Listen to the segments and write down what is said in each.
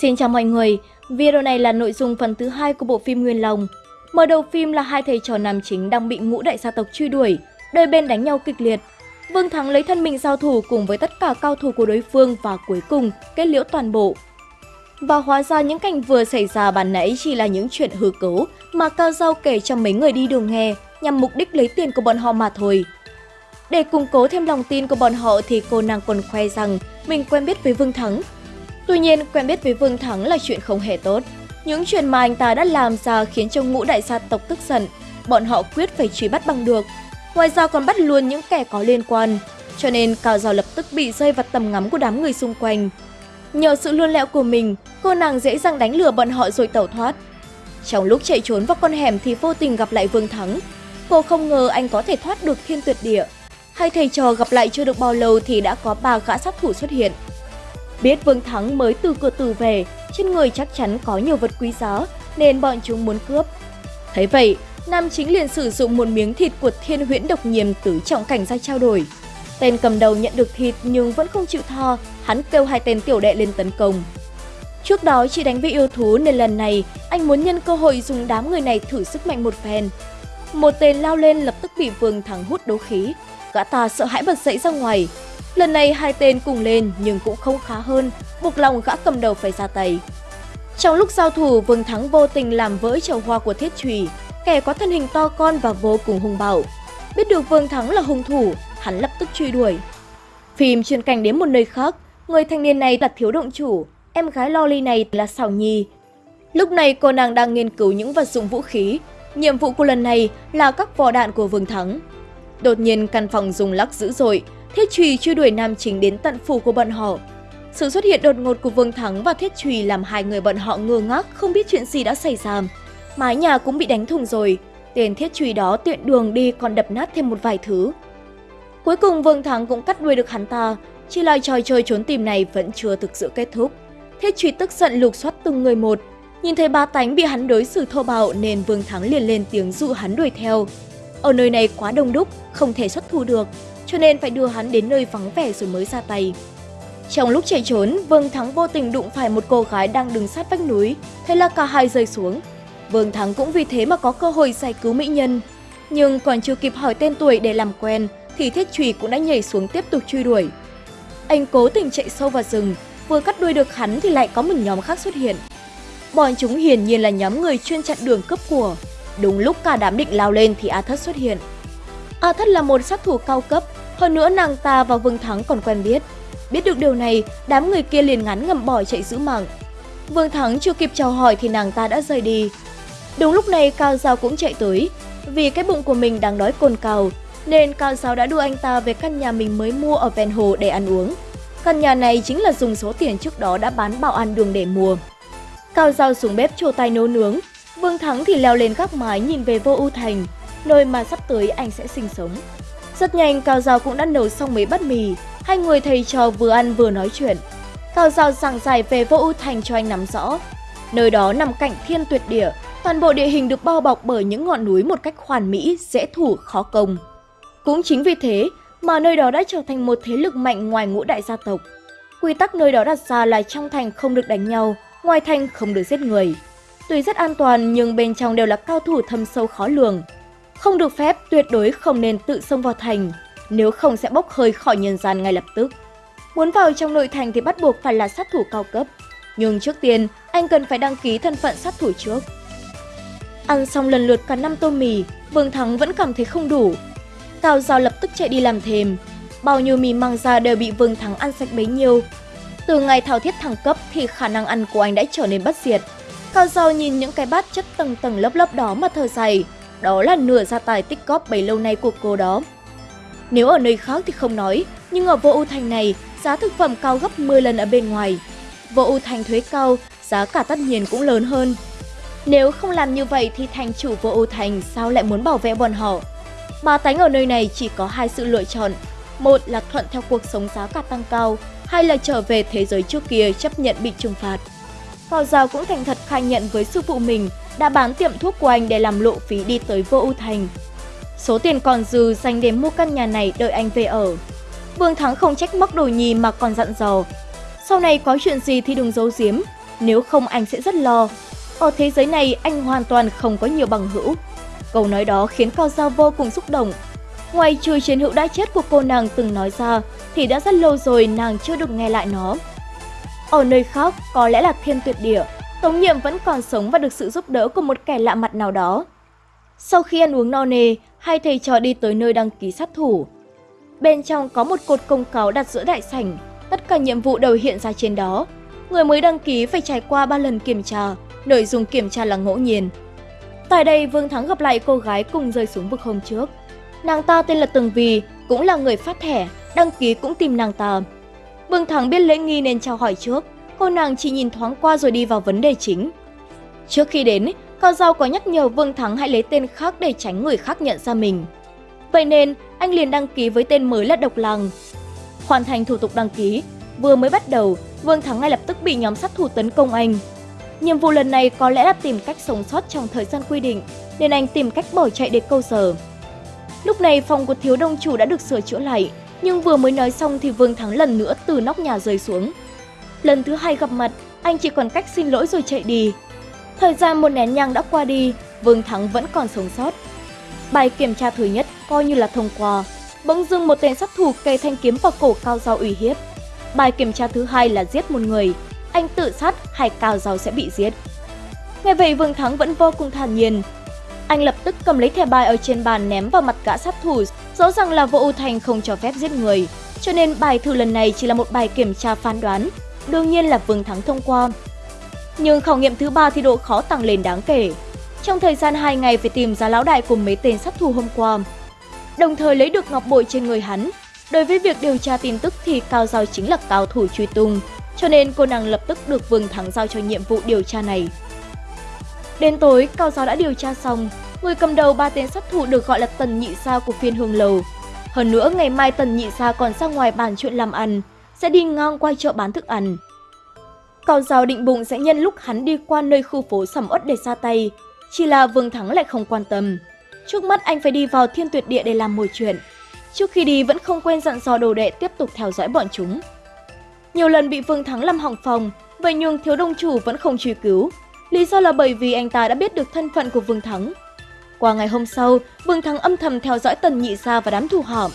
Xin chào mọi người, video này là nội dung phần thứ hai của bộ phim Nguyên Lòng. Mở đầu phim là hai thầy trò nam chính đang bị ngũ đại gia tộc truy đuổi, đôi bên đánh nhau kịch liệt. Vương Thắng lấy thân mình giao thủ cùng với tất cả cao thủ của đối phương và cuối cùng kết liễu toàn bộ. Và hóa ra những cảnh vừa xảy ra bản nãy chỉ là những chuyện hư cấu mà Cao Giao kể cho mấy người đi đường nghe nhằm mục đích lấy tiền của bọn họ mà thôi. Để củng cố thêm lòng tin của bọn họ thì cô nàng còn khoe rằng mình quen biết với Vương Thắng. Tuy nhiên, quen biết với Vương Thắng là chuyện không hề tốt. Những chuyện mà anh ta đã làm ra khiến cho ngũ đại gia tộc tức giận. Bọn họ quyết phải truy bắt bằng được. Ngoài ra còn bắt luôn những kẻ có liên quan. Cho nên Cao Giao lập tức bị rơi vào tầm ngắm của đám người xung quanh. Nhờ sự luôn lẹo của mình, cô nàng dễ dàng đánh lừa bọn họ rồi tẩu thoát. Trong lúc chạy trốn vào con hẻm thì vô tình gặp lại Vương Thắng. Cô không ngờ anh có thể thoát được thiên tuyệt địa. Hai thầy trò gặp lại chưa được bao lâu thì đã có ba gã sát thủ xuất hiện. Biết Vương Thắng mới từ cửa tử về, trên người chắc chắn có nhiều vật quý giá nên bọn chúng muốn cướp. Thấy vậy, nam chính liền sử dụng một miếng thịt của thiên huyễn độc nhiềm tứ trọng cảnh ra trao đổi. Tên cầm đầu nhận được thịt nhưng vẫn không chịu tha, hắn kêu hai tên tiểu đệ lên tấn công. Trước đó chỉ đánh với yêu thú nên lần này anh muốn nhân cơ hội dùng đám người này thử sức mạnh một phen. Một tên lao lên lập tức bị Vương Thắng hút đấu khí, gã ta sợ hãi bật dậy ra ngoài. Lần này hai tên cùng lên nhưng cũng không khá hơn, buộc lòng gã cầm đầu phải ra tay. Trong lúc giao thủ, Vương Thắng vô tình làm vỡ chậu hoa của thiết trùy, kẻ có thân hình to con và vô cùng hung bạo. Biết được Vương Thắng là hung thủ, hắn lập tức truy đuổi. Phim chuyển cảnh đến một nơi khác, người thanh niên này là thiếu động chủ, em gái Loli này là Sảo Nhi. Lúc này cô nàng đang nghiên cứu những vật dụng vũ khí, nhiệm vụ của lần này là các vỏ đạn của Vương Thắng. Đột nhiên căn phòng rung lắc dữ dội, Thiết Trùy truy đuổi nam chính đến tận phủ của bọn họ. Sự xuất hiện đột ngột của Vương Thắng và Thiết Trùy làm hai người bọn họ ngơ ngác không biết chuyện gì đã xảy ra. Mái nhà cũng bị đánh thùng rồi, tên Thiết Trùy đó tiện đường đi còn đập nát thêm một vài thứ. Cuối cùng Vương Thắng cũng cắt đuôi được hắn ta, chỉ là trò chơi trốn tìm này vẫn chưa thực sự kết thúc. Thiết Trùy tức giận lục soát từng người một, nhìn thấy ba tánh bị hắn đối xử thô bạo nên Vương Thắng liền lên tiếng dụ hắn đuổi theo. Ở nơi này quá đông đúc, không thể xuất thủ được, cho nên phải đưa hắn đến nơi vắng vẻ rồi mới ra tay. Trong lúc chạy trốn, Vương Thắng vô tình đụng phải một cô gái đang đứng sát vách núi, thế là cả hai rơi xuống. Vương Thắng cũng vì thế mà có cơ hội giải cứu mỹ nhân. Nhưng còn chưa kịp hỏi tên tuổi để làm quen, thì thiết trùy cũng đã nhảy xuống tiếp tục truy đuổi. Anh cố tình chạy sâu vào rừng, vừa cắt đuôi được hắn thì lại có một nhóm khác xuất hiện. Bọn chúng hiển nhiên là nhóm người chuyên chặn đường cướp của. Đúng lúc cả đám định lao lên thì A Thất xuất hiện. A Thất là một sát thủ cao cấp, hơn nữa nàng ta và Vương Thắng còn quen biết. Biết được điều này, đám người kia liền ngắn ngầm bỏ chạy giữ mạng. Vương Thắng chưa kịp chào hỏi thì nàng ta đã rời đi. Đúng lúc này Cao Giao cũng chạy tới. Vì cái bụng của mình đang đói cồn cào, nên Cao Giao đã đưa anh ta về căn nhà mình mới mua ở ven hồ để ăn uống. Căn nhà này chính là dùng số tiền trước đó đã bán bảo ăn đường để mua. Cao Giao xuống bếp trổ tay nấu nướng, Vương Thắng thì leo lên gác mái nhìn về vô ưu thành, nơi mà sắp tới anh sẽ sinh sống. Rất nhanh Cao Giao cũng đã nấu xong mấy bát mì, hai người thầy trò vừa ăn vừa nói chuyện. Cao Giao giảng giải về vô ưu thành cho anh nắm rõ. Nơi đó nằm cạnh thiên tuyệt địa, toàn bộ địa hình được bao bọc bởi những ngọn núi một cách hoàn mỹ, dễ thủ, khó công. Cũng chính vì thế mà nơi đó đã trở thành một thế lực mạnh ngoài ngũ đại gia tộc. Quy tắc nơi đó đặt ra là trong thành không được đánh nhau, ngoài thành không được giết người. Tuy rất an toàn nhưng bên trong đều là cao thủ thâm sâu khó lường. Không được phép tuyệt đối không nên tự xông vào thành, nếu không sẽ bốc hơi khỏi nhân gian ngay lập tức. Muốn vào trong nội thành thì bắt buộc phải là sát thủ cao cấp, nhưng trước tiên anh cần phải đăng ký thân phận sát thủ trước. Ăn xong lần lượt cả năm tô mì, Vương Thắng vẫn cảm thấy không đủ. Cao Giao lập tức chạy đi làm thêm, bao nhiêu mì mang ra đều bị Vương Thắng ăn sạch bấy nhiêu. Từ ngày thao thiết thăng cấp thì khả năng ăn của anh đã trở nên bất diệt. Cao Giao nhìn những cái bát chất tầng tầng lớp lớp đó mà thở dài, đó là nửa gia tài tích góp bấy lâu nay của cô đó. Nếu ở nơi khác thì không nói, nhưng ở vô ưu thành này, giá thực phẩm cao gấp 10 lần ở bên ngoài. Vô ưu thành thuế cao, giá cả tất nhiên cũng lớn hơn. Nếu không làm như vậy thì thành chủ vô ưu thành sao lại muốn bảo vệ bọn họ? Bà tánh ở nơi này chỉ có hai sự lựa chọn. Một là thuận theo cuộc sống giá cả tăng cao, hay là trở về thế giới trước kia chấp nhận bị trừng phạt. Cao Giao cũng thành thật khai nhận với sư phụ mình đã bán tiệm thuốc của anh để làm lộ phí đi tới vô ưu thành. Số tiền còn dư dành để mua căn nhà này đợi anh về ở. Vương Thắng không trách móc đồ nhì mà còn dặn dò. Sau này có chuyện gì thì đừng giấu giếm. nếu không anh sẽ rất lo. Ở thế giới này anh hoàn toàn không có nhiều bằng hữu. Câu nói đó khiến Cao Giao vô cùng xúc động. Ngoài trừ chiến hữu đã chết của cô nàng từng nói ra, thì đã rất lâu rồi nàng chưa được nghe lại nó. Ở nơi khác, có lẽ là thiên tuyệt địa, Tống Nhiệm vẫn còn sống và được sự giúp đỡ của một kẻ lạ mặt nào đó. Sau khi ăn uống no nê, hai thầy trò đi tới nơi đăng ký sát thủ. Bên trong có một cột công cáo đặt giữa đại sảnh, tất cả nhiệm vụ đều hiện ra trên đó. Người mới đăng ký phải trải qua 3 lần kiểm tra, nội dung kiểm tra là ngẫu nhiên. Tại đây, Vương Thắng gặp lại cô gái cùng rơi xuống vực hôm trước. Nàng ta tên là Tường Vì, cũng là người phát thẻ, đăng ký cũng tìm nàng ta. Vương Thắng biết lễ nghi nên chào hỏi trước, cô nàng chỉ nhìn thoáng qua rồi đi vào vấn đề chính. Trước khi đến, Cao Giao có nhắc nhở Vương Thắng hãy lấy tên khác để tránh người khác nhận ra mình. Vậy nên, anh liền đăng ký với tên mới là Độc Lăng. Hoàn thành thủ tục đăng ký, vừa mới bắt đầu, Vương Thắng ngay lập tức bị nhóm sát thủ tấn công anh. Nhiệm vụ lần này có lẽ là tìm cách sống sót trong thời gian quy định, nên anh tìm cách bỏ chạy để câu giờ. Lúc này phòng của thiếu đông chủ đã được sửa chữa lại, nhưng vừa mới nói xong thì Vương Thắng lần nữa từ nóc nhà rơi xuống. Lần thứ hai gặp mặt, anh chỉ còn cách xin lỗi rồi chạy đi. Thời gian một nén nhang đã qua đi, Vương Thắng vẫn còn sống sót. Bài kiểm tra thứ nhất coi như là thông qua. Bỗng dưng một tên sát thủ cây thanh kiếm vào cổ Cao giáo uy hiếp. Bài kiểm tra thứ hai là giết một người. Anh tự sát hay Cao giáo sẽ bị giết. Nghe vậy Vương Thắng vẫn vô cùng thản nhiên. Anh lập tức cầm lấy thẻ bài ở trên bàn ném vào mặt gã sát thủ. Rõ ràng là vô ưu thành không cho phép giết người. Cho nên bài thử lần này chỉ là một bài kiểm tra phán đoán. Đương nhiên là Vương Thắng thông qua. Nhưng khảo nghiệm thứ ba thì độ khó tăng lên đáng kể. Trong thời gian 2 ngày phải tìm ra lão đại cùng mấy tên sát thủ hôm qua. Đồng thời lấy được ngọc bội trên người hắn. Đối với việc điều tra tin tức thì Cao Giao chính là cao thủ truy tung, cho nên cô nàng lập tức được Vương Thắng giao cho nhiệm vụ điều tra này. Đến tối, Cao Giao đã điều tra xong, người cầm đầu ba tên sát thủ được gọi là Tần Nhị Sa của phiên hương lầu. Hơn nữa, ngày mai Tần Nhị Sa còn ra ngoài bàn chuyện làm ăn, sẽ đi ngang qua chợ bán thức ăn. Cao Giao định bụng sẽ nhân lúc hắn đi qua nơi khu phố sầm uất để ra tay, chỉ là Vương Thắng lại không quan tâm. Trước mắt anh phải đi vào thiên tuyệt địa để làm mồi chuyện. Trước khi đi vẫn không quên dặn dò đồ đệ tiếp tục theo dõi bọn chúng. Nhiều lần bị Vương Thắng làm hỏng phòng, vậy nhưng thiếu đông chủ vẫn không truy cứu. Lý do là bởi vì anh ta đã biết được thân phận của Vương Thắng. Qua ngày hôm sau, Vương Thắng âm thầm theo dõi Tần Nhị Sa và đám thủ hỏm.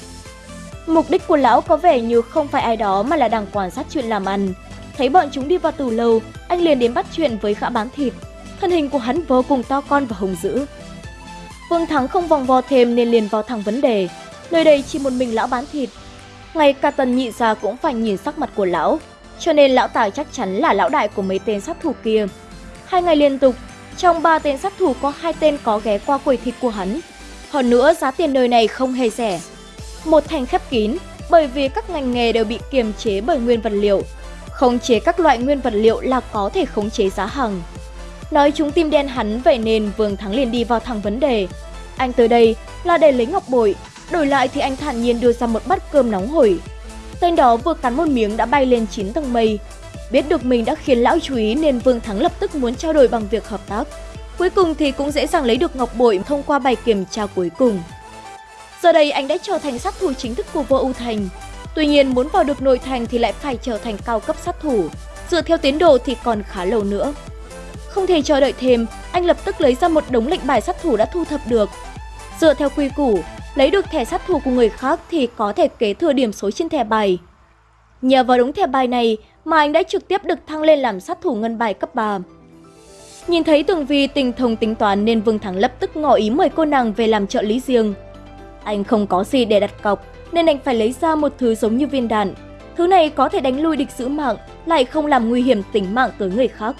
Mục đích của lão có vẻ như không phải ai đó mà là đang quan sát chuyện làm ăn. Thấy bọn chúng đi vào tù lâu, anh liền đến bắt chuyện với gã bán thịt. Thân hình của hắn vô cùng to con và hùng dữ. Vương Thắng không vòng vo thêm nên liền vào thẳng vấn đề. Nơi đây chỉ một mình lão bán thịt. Ngay cả tần nhị gia cũng phải nhìn sắc mặt của lão. Cho nên lão tài chắc chắn là lão đại của mấy tên sát thủ kia. Hai ngày liên tục, trong ba tên sát thủ có hai tên có ghé qua quầy thịt của hắn. Hơn nữa giá tiền nơi này không hề rẻ. Một thành khép kín, bởi vì các ngành nghề đều bị kiềm chế bởi nguyên vật liệu. Khống chế các loại nguyên vật liệu là có thể khống chế giá hàng. Nói chúng tim đen hắn vậy nên Vương Thắng liền đi vào thẳng vấn đề. Anh tới đây là để lấy ngọc bội, đổi lại thì anh thản nhiên đưa ra một bát cơm nóng hổi. Tên đó vừa cắn một miếng đã bay lên 9 tầng mây. Biết được mình đã khiến lão chú ý nên Vương Thắng lập tức muốn trao đổi bằng việc hợp tác. Cuối cùng thì cũng dễ dàng lấy được ngọc bội thông qua bài kiểm tra cuối cùng. Giờ đây anh đã trở thành sát thủ chính thức của vô ưu thành. Tuy nhiên muốn vào được nội thành thì lại phải trở thành cao cấp sát thủ. Dựa theo tiến độ thì còn khá lâu nữa. Không thể chờ đợi thêm, anh lập tức lấy ra một đống lệnh bài sát thủ đã thu thập được. Dựa theo quy củ, lấy được thẻ sát thủ của người khác thì có thể kế thừa điểm số trên thẻ bài. Nhờ vào đống thẻ bài này mà anh đã trực tiếp được thăng lên làm sát thủ ngân bài cấp 3. Nhìn thấy Tường Vi tình thông tính toán nên Vương Thắng lập tức ngỏ ý mời cô nàng về làm trợ lý riêng. Anh không có gì để đặt cọc nên anh phải lấy ra một thứ giống như viên đạn. Thứ này có thể đánh lui địch giữ mạng, lại không làm nguy hiểm tính mạng tới người khác.